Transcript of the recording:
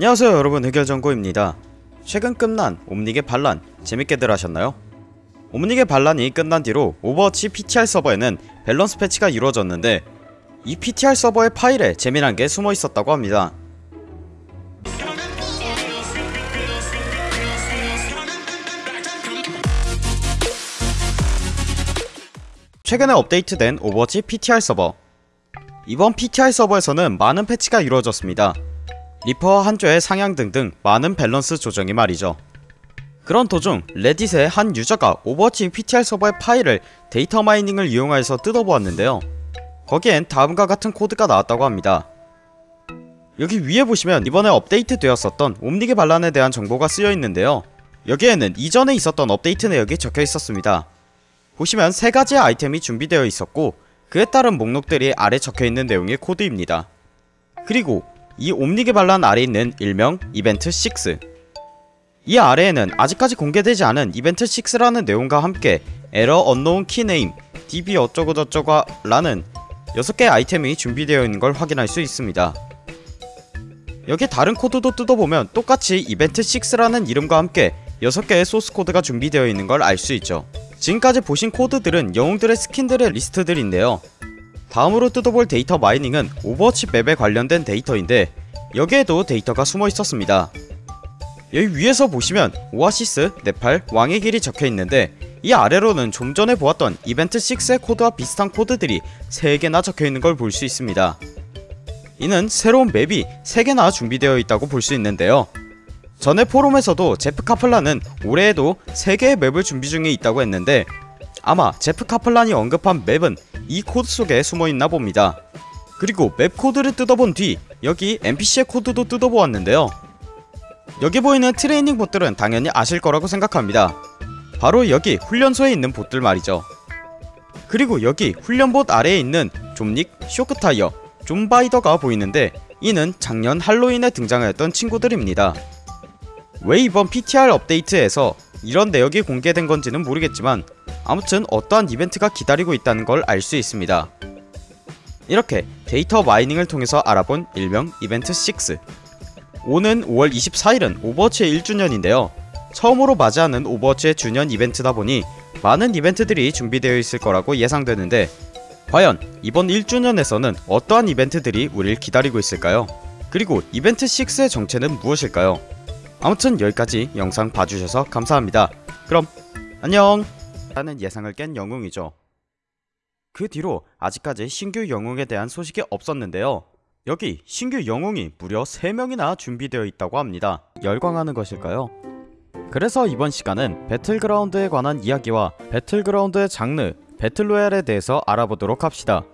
안녕하세요 여러분. 해결정보입니다. 최근 끝난 옴닉의 반란 재밌게들 하셨나요? 옴닉의 반란이 끝난 뒤로 오버워치 PTR 서버에는 밸런스 패치가 이루어졌는데 이 PTR 서버의 파일에 재미난 게 숨어 있었다고 합니다. 최근에 업데이트된 오버워치 PTR 서버. 이번 PTR 서버에서는 많은 패치가 이루어졌습니다 리퍼와 한조의 상향 등등 많은 밸런스 조정이 말이죠. 그런 도중 레딧의 한 유저가 오버워치 PTR 서버의 파일을 데이터 마이닝을 이용하여서 뜯어보았는데요. 거기엔 다음과 같은 코드가 나왔다고 합니다. 여기 위에 보시면 이번에 업데이트 되었었던 옴닉의 반란에 대한 정보가 쓰여있는데요. 여기에는 이전에 있었던 업데이트 내역이 적혀 있었습니다. 보시면 세가지의 아이템이 준비되어 있었고 그에 따른 목록들이 아래 적혀있는 내용의 코드입니다. 그리고 이 반란 아래 있는 일명 이벤트 6. 이 아래에는 아직까지 공개되지 않은 이벤트 6라는 내용과 함께 error unknown key name, db 어쩌고저쩌고 라는 6개의 아이템이 준비되어 있는 걸 확인할 수 있습니다. 여기 다른 코드도 뜯어보면 똑같이 이벤트 6라는 이름과 함께 6개의 소스 코드가 준비되어 있는 걸 알 수 있죠. 지금까지 보신 코드들은 영웅들의 스킨들의 리스트들인데요. 다음으로 뜯어볼 데이터 마이닝은 오버워치 맵에 관련된 데이터인데 여기에도 데이터가 숨어 있었습니다. 여기 위에서 보시면 오아시스, 네팔, 왕의 길이 적혀있는데 이 아래로는 좀 전에 보았던 이벤트 6의 코드와 비슷한 코드들이 3개나 적혀있는 걸 볼 수 있습니다. 이는 새로운 맵이 3개나 준비되어 있다고 볼 수 있는데요. 전에 포럼에서도 제프 카플란은 올해에도 3개의 맵을 준비 중에 있다고 했는데 아마 제프 카플란이 언급한 맵은 이 코드 속에 숨어있나 봅니다. 그리고 맵 코드를 뜯어본 뒤 여기 NPC의 코드도 뜯어보았는데요. 여기 보이는 트레이닝 봇들은 당연히 아실 거라고 생각합니다. 바로 여기 훈련소에 있는 봇들 말이죠. 그리고 여기 훈련봇 아래에 있는 좀닉, 쇼크타이어, 좀바디어가 보이는데 이는 작년 할로윈에 등장하였던 친구들입니다. 왜 이번 PTR 업데이트에서 이런 내역이 공개된 건지는 모르겠지만 아무튼 어떠한 이벤트가 기다리고 있다는 걸 알 수 있습니다. 이렇게 데이터 마이닝을 통해서 알아본 일명 이벤트 6 오는 5월 24일은 오버워치의 1주년인데요. 처음으로 맞이하는 오버워치의 주년 이벤트다 보니 많은 이벤트들이 준비되어 있을 거라고 예상되는데 과연 이번 1주년에서는 어떠한 이벤트들이 우릴 기다리고 있을까요? 그리고 이벤트 6의 정체는 무엇일까요? 아무튼 여기까지 영상 봐주셔서 감사합니다. 그럼 안녕! 라는 예상을 깬 영웅이죠 그 뒤로 아직까지 신규 영웅에 대한 소식이 없었는데요. 여기 신규 영웅이 무려 3명이나 준비되어 있다고 합니다. 열광하는 것일까요? 그래서 이번 시간은 배틀그라운드에 관한 이야기와 배틀그라운드의 장르 배틀로얄에 대해서 알아보도록 합시다